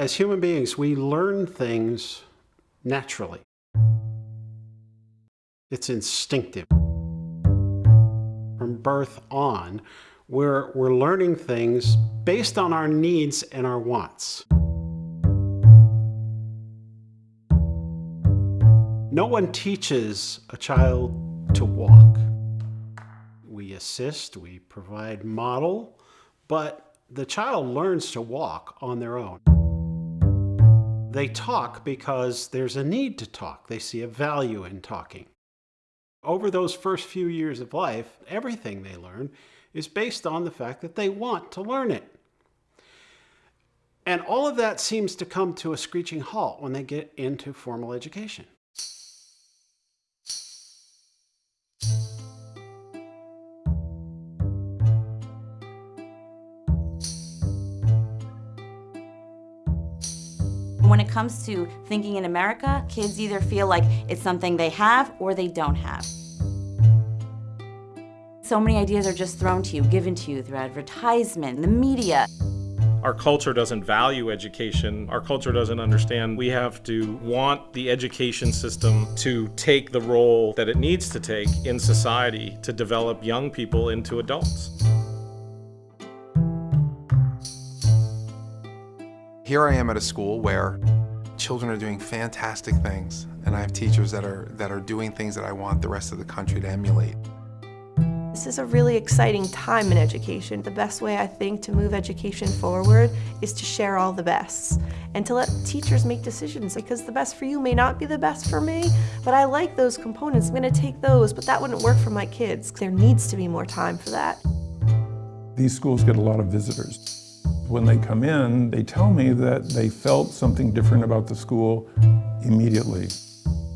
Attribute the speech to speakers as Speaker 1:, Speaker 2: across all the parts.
Speaker 1: As human beings, we learn things naturally. It's instinctive. From birth on, we're, we're learning things based on our needs and our wants. No one teaches a child to walk. We assist, we provide model, but the child learns to walk on their own. They talk because there's a need to talk. They see a value in talking. Over those first few years of life, everything they learn is based on the fact that they want to learn it. And all of that seems to come to a screeching halt when they get into formal education.
Speaker 2: When it comes to thinking in America, kids either feel like it's something they have or they don't have. So many ideas are just thrown to you, given to you through advertisement, the media.
Speaker 3: Our culture doesn't value education. Our culture doesn't understand we have to want the education system to take the role that it needs to take in society to develop young people into adults.
Speaker 4: Here I am at a school where children are doing fantastic things, and I have teachers that are, that are doing things that I want the rest of the country to emulate.
Speaker 5: This is a really exciting time in education. The best way I think to move education forward is to share all the bests and to let teachers make decisions because the best for you may not be the best for me, but I like those components. I'm going to take those, but that wouldn't work for my kids. There needs to be more time for that.
Speaker 6: These schools get a lot of visitors. When they come in, they tell me that they felt something different about the school immediately.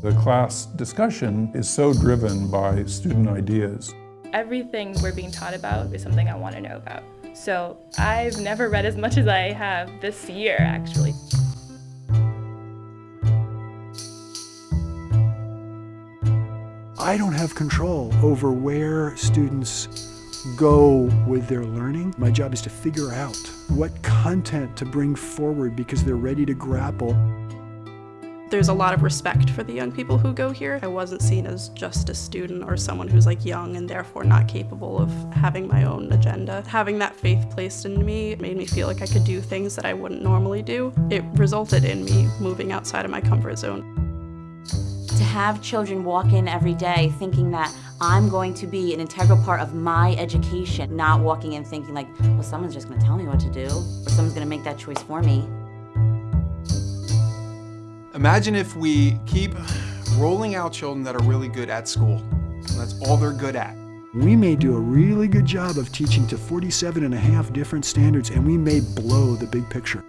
Speaker 6: The class discussion is so driven by student ideas.
Speaker 7: Everything we're being taught about is something I want to know about. So I've never read as much as I have this year, actually.
Speaker 8: I don't have control over where students go with their learning. My job is to figure out what content to bring forward because they're ready to grapple.
Speaker 9: There's a lot of respect for the young people who go here. I wasn't seen as just a student or someone who's like young and therefore not capable of having my own agenda. Having that faith placed in me made me feel like I could do things that I wouldn't normally do. It resulted in me moving outside of my comfort zone.
Speaker 2: To have children walk in every day thinking that I'm going to be an integral part of my education, not walking in thinking like, well, someone's just going to tell me what to do, or someone's going to make that choice for me.
Speaker 4: Imagine if we keep rolling out children that are really good at school. That's all they're good at.
Speaker 8: We may do a really good job of teaching to 47 and a half different standards and we may blow the big picture.